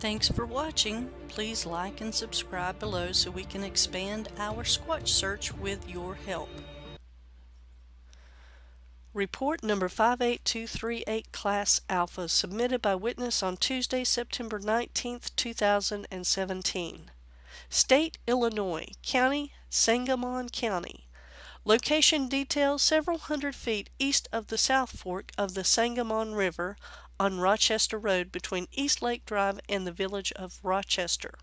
Thanks for watching. Please like and subscribe below so we can expand our Squatch search with your help. Report number 58238 Class Alpha submitted by witness on Tuesday, September 19, 2017. State, Illinois. County, Sangamon County. Location details several hundred feet east of the South Fork of the Sangamon River on Rochester Road between East Lake Drive and the village of Rochester.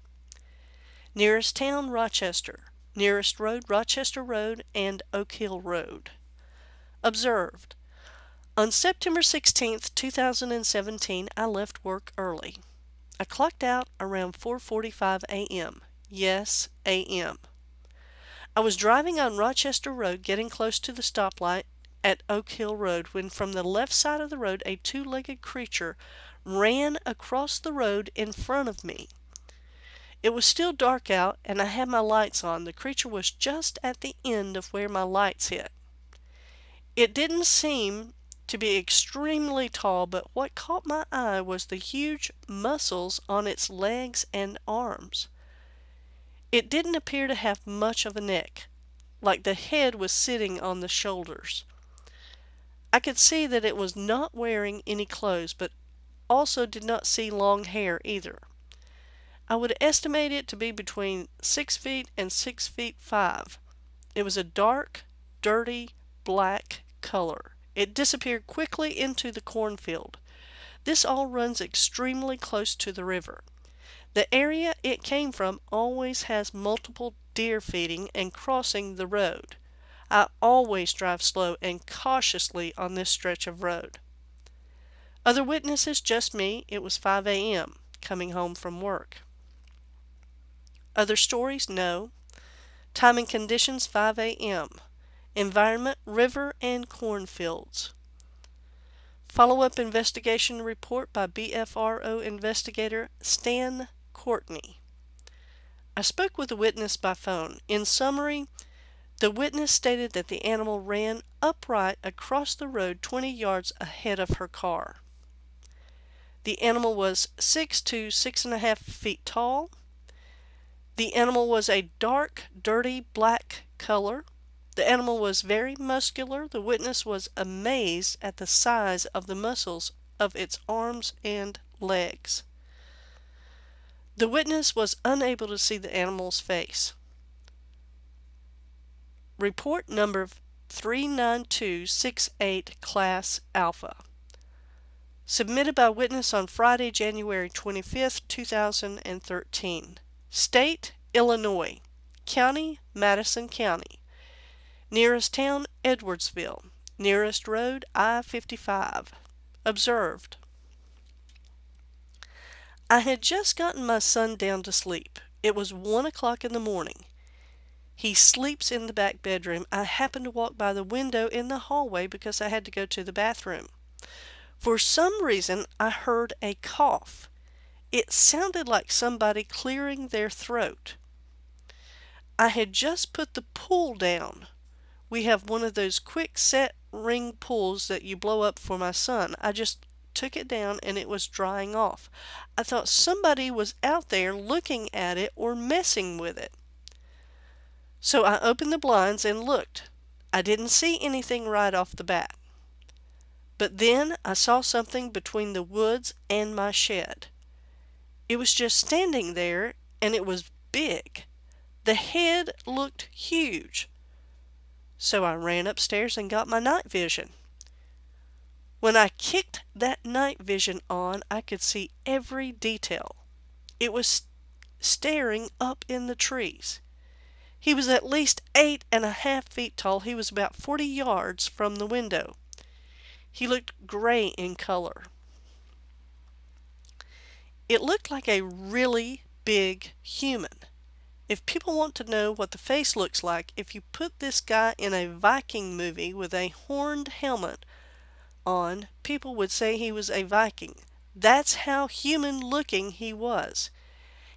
Nearest town, Rochester. Nearest road, Rochester Road and Oak Hill Road. Observed. On September 16, 2017, I left work early. I clocked out around 4.45 a.m. Yes, a.m. I was driving on Rochester Road getting close to the stoplight at Oak Hill Road when from the left side of the road a two-legged creature ran across the road in front of me. It was still dark out and I had my lights on. The creature was just at the end of where my lights hit. It didn't seem to be extremely tall, but what caught my eye was the huge muscles on its legs and arms. It didn't appear to have much of a neck, like the head was sitting on the shoulders. I could see that it was not wearing any clothes, but also did not see long hair either. I would estimate it to be between 6 feet and 6 feet 5. It was a dark, dirty, black color. It disappeared quickly into the cornfield. This all runs extremely close to the river. The area it came from always has multiple deer feeding and crossing the road. I always drive slow and cautiously on this stretch of road. Other witnesses, just me. It was 5 a.m. coming home from work. Other stories? No. Time and conditions 5 a.m. Environment river and cornfields. Follow-up investigation report by BFRO investigator Stan Courtney. I spoke with a witness by phone. In summary, the witness stated that the animal ran upright across the road 20 yards ahead of her car. The animal was 6 to 6.5 feet tall. The animal was a dark, dirty black color. The animal was very muscular. The witness was amazed at the size of the muscles of its arms and legs. The witness was unable to see the animal's face. Report number 39268 Class Alpha. Submitted by witness on Friday, January 25, 2013. State, Illinois. County, Madison County. Nearest town, Edwardsville. Nearest road, I-55. Observed. I had just gotten my son down to sleep. It was one o'clock in the morning. He sleeps in the back bedroom. I happened to walk by the window in the hallway because I had to go to the bathroom. For some reason, I heard a cough. It sounded like somebody clearing their throat. I had just put the pool down. We have one of those quick set ring pools that you blow up for my son. I just took it down and it was drying off. I thought somebody was out there looking at it or messing with it. So I opened the blinds and looked. I didn't see anything right off the bat. But then I saw something between the woods and my shed. It was just standing there and it was big. The head looked huge. So I ran upstairs and got my night vision. When I kicked that night vision on, I could see every detail. It was staring up in the trees. He was at least eight and a half feet tall. He was about 40 yards from the window. He looked gray in color. It looked like a really big human. If people want to know what the face looks like, if you put this guy in a Viking movie with a horned helmet on, people would say he was a Viking. That's how human looking he was.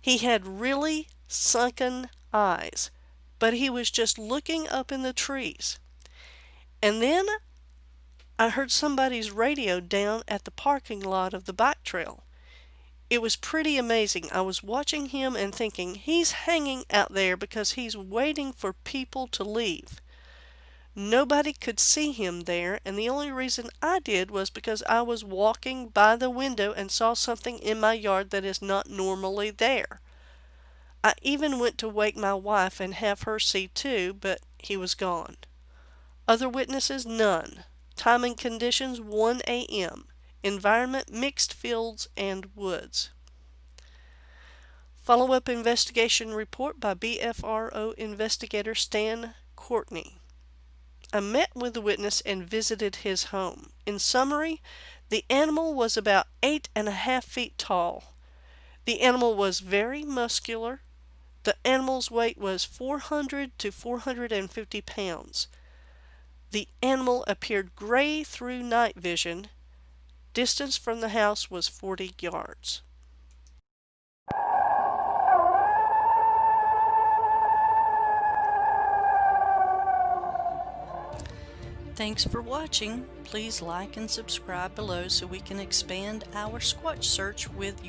He had really sunken eyes but he was just looking up in the trees. And then I heard somebody's radio down at the parking lot of the bike trail. It was pretty amazing. I was watching him and thinking, he's hanging out there because he's waiting for people to leave. Nobody could see him there, and the only reason I did was because I was walking by the window and saw something in my yard that is not normally there. I even went to wake my wife and have her see too, but he was gone. Other witnesses, none. Time and conditions, 1 a.m. Environment, mixed fields and woods. Follow-up investigation report by BFRO investigator Stan Courtney. I met with the witness and visited his home. In summary, the animal was about eight and a half feet tall. The animal was very muscular. The animal's weight was 400 to 450 pounds. The animal appeared gray through night vision. Distance from the house was 40 yards. Thanks for watching. Please like and subscribe below so we can expand our Squatch search with your